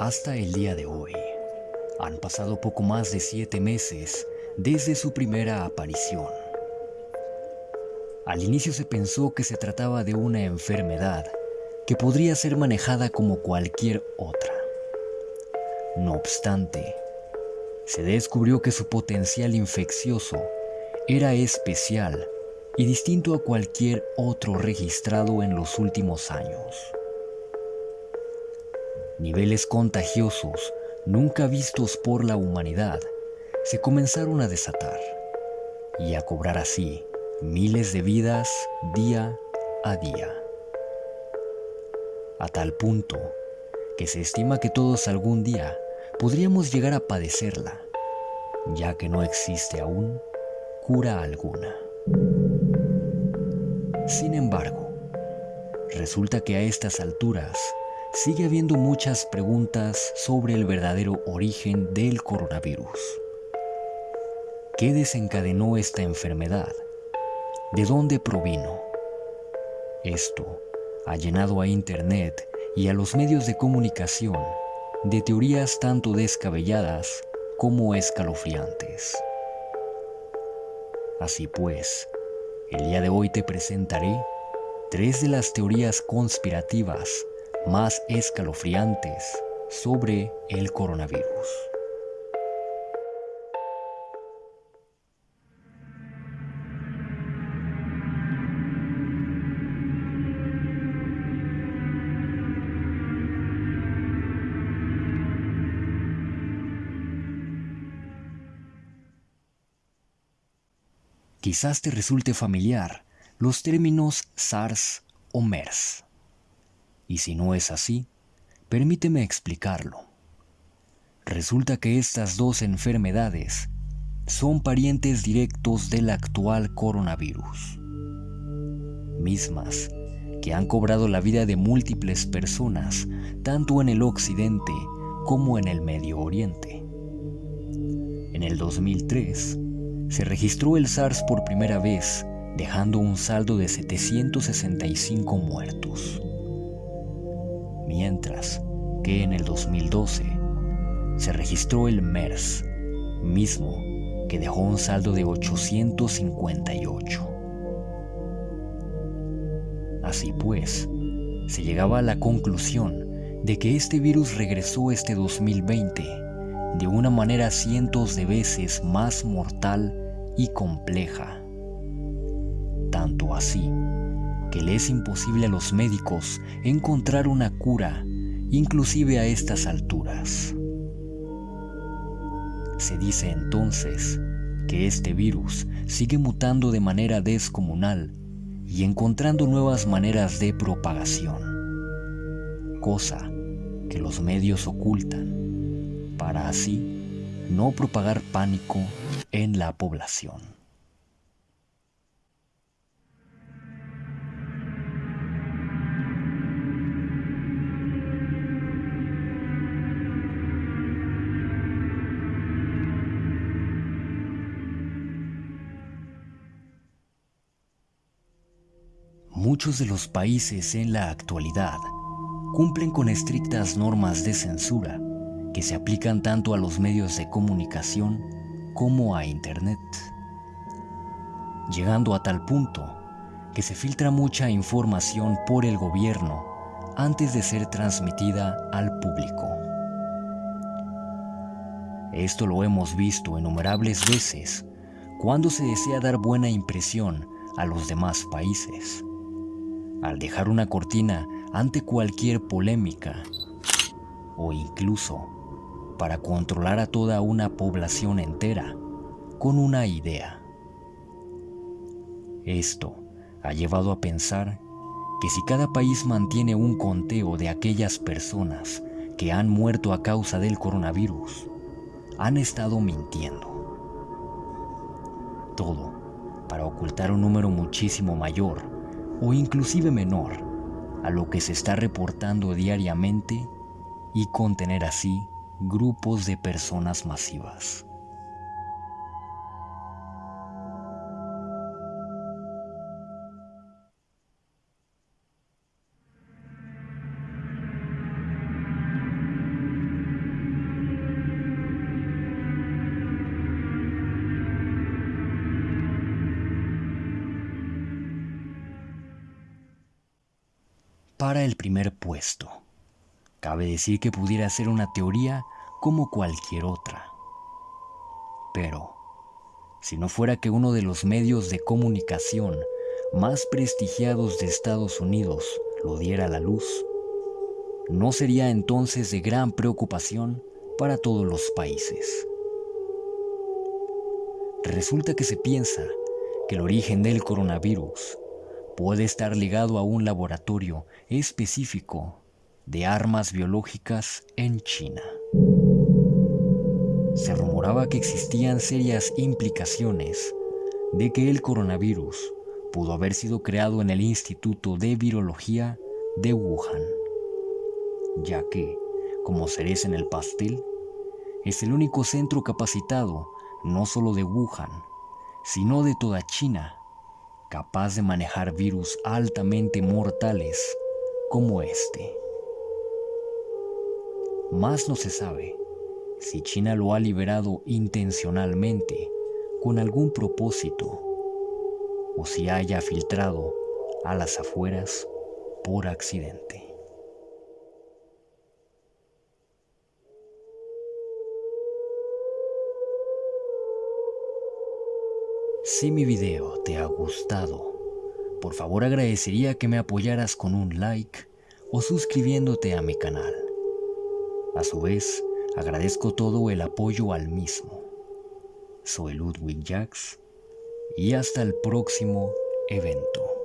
Hasta el día de hoy, han pasado poco más de siete meses desde su primera aparición. Al inicio se pensó que se trataba de una enfermedad que podría ser manejada como cualquier otra. No obstante, se descubrió que su potencial infeccioso era especial y distinto a cualquier otro registrado en los últimos años. Niveles contagiosos nunca vistos por la humanidad se comenzaron a desatar y a cobrar así miles de vidas día a día. A tal punto que se estima que todos algún día podríamos llegar a padecerla, ya que no existe aún cura alguna. Sin embargo, resulta que a estas alturas sigue habiendo muchas preguntas sobre el verdadero origen del coronavirus. ¿Qué desencadenó esta enfermedad? ¿De dónde provino? Esto ha llenado a Internet y a los medios de comunicación de teorías tanto descabelladas como escalofriantes. Así pues, el día de hoy te presentaré tres de las teorías conspirativas más escalofriantes sobre el coronavirus. Quizás te resulte familiar los términos SARS o MERS. Y si no es así, permíteme explicarlo. Resulta que estas dos enfermedades son parientes directos del actual coronavirus, mismas que han cobrado la vida de múltiples personas, tanto en el occidente como en el Medio Oriente. En el 2003, se registró el SARS por primera vez, dejando un saldo de 765 muertos. Mientras que en el 2012 se registró el MERS, mismo que dejó un saldo de 858. Así pues, se llegaba a la conclusión de que este virus regresó este 2020 de una manera cientos de veces más mortal y compleja. Tanto así que le es imposible a los médicos encontrar una cura, inclusive a estas alturas. Se dice entonces que este virus sigue mutando de manera descomunal y encontrando nuevas maneras de propagación, cosa que los medios ocultan para así no propagar pánico en la población. Muchos de los países en la actualidad cumplen con estrictas normas de censura que se aplican tanto a los medios de comunicación como a Internet, llegando a tal punto que se filtra mucha información por el gobierno antes de ser transmitida al público. Esto lo hemos visto innumerables veces cuando se desea dar buena impresión a los demás países, al dejar una cortina ante cualquier polémica o incluso para controlar a toda una población entera con una idea. Esto ha llevado a pensar que si cada país mantiene un conteo de aquellas personas que han muerto a causa del coronavirus, han estado mintiendo. Todo para ocultar un número muchísimo mayor o inclusive menor a lo que se está reportando diariamente y contener así grupos de personas masivas. Para el primer puesto. Cabe decir que pudiera ser una teoría como cualquier otra. Pero, si no fuera que uno de los medios de comunicación más prestigiados de Estados Unidos lo diera a la luz, no sería entonces de gran preocupación para todos los países. Resulta que se piensa que el origen del coronavirus puede estar ligado a un laboratorio específico de armas biológicas en China. Se rumoraba que existían serias implicaciones de que el coronavirus pudo haber sido creado en el Instituto de Virología de Wuhan, ya que, como cereza en el pastel, es el único centro capacitado no solo de Wuhan, sino de toda China, capaz de manejar virus altamente mortales como este. Más no se sabe si China lo ha liberado intencionalmente con algún propósito o si haya filtrado a las afueras por accidente. Si mi video te ha gustado, por favor agradecería que me apoyaras con un like o suscribiéndote a mi canal. A su vez, agradezco todo el apoyo al mismo. Soy Ludwig Jax y hasta el próximo evento.